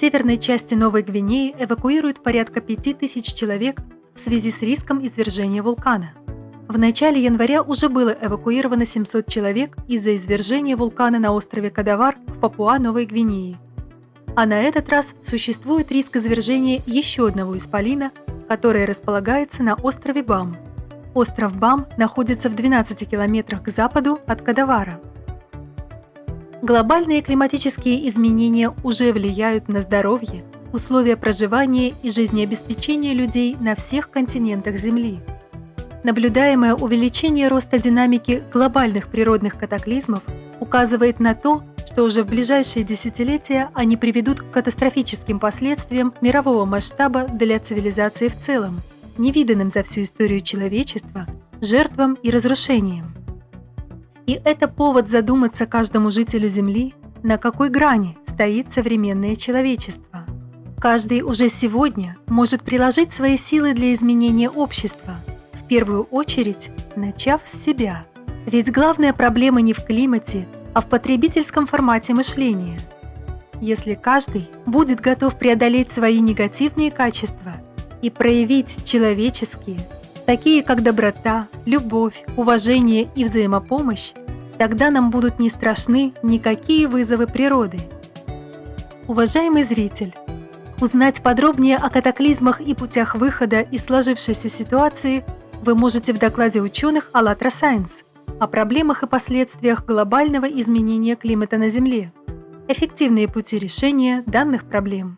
северной части Новой Гвинеи эвакуируют порядка 5000 человек в связи с риском извержения вулкана. В начале января уже было эвакуировано 700 человек из-за извержения вулкана на острове Кадавар в Папуа-Новой Гвинеи. А на этот раз существует риск извержения еще одного исполина, которое располагается на острове Бам. Остров Бам находится в 12 километрах к западу от Кадавара. Глобальные климатические изменения уже влияют на здоровье, условия проживания и жизнеобеспечения людей на всех континентах Земли. Наблюдаемое увеличение роста динамики глобальных природных катаклизмов указывает на то, что уже в ближайшие десятилетия они приведут к катастрофическим последствиям мирового масштаба для цивилизации в целом, невиданным за всю историю человечества, жертвам и разрушениям. И это повод задуматься каждому жителю Земли, на какой грани стоит современное человечество. Каждый уже сегодня может приложить свои силы для изменения общества, в первую очередь начав с себя. Ведь главная проблема не в климате, а в потребительском формате мышления. Если каждый будет готов преодолеть свои негативные качества и проявить человеческие, такие как доброта, любовь, уважение и взаимопомощь, тогда нам будут не страшны никакие вызовы природы. Уважаемый зритель, узнать подробнее о катаклизмах и путях выхода из сложившейся ситуации вы можете в докладе ученых «АЛЛАТРА Сайенс» о проблемах и последствиях глобального изменения климата на Земле, эффективные пути решения данных проблем.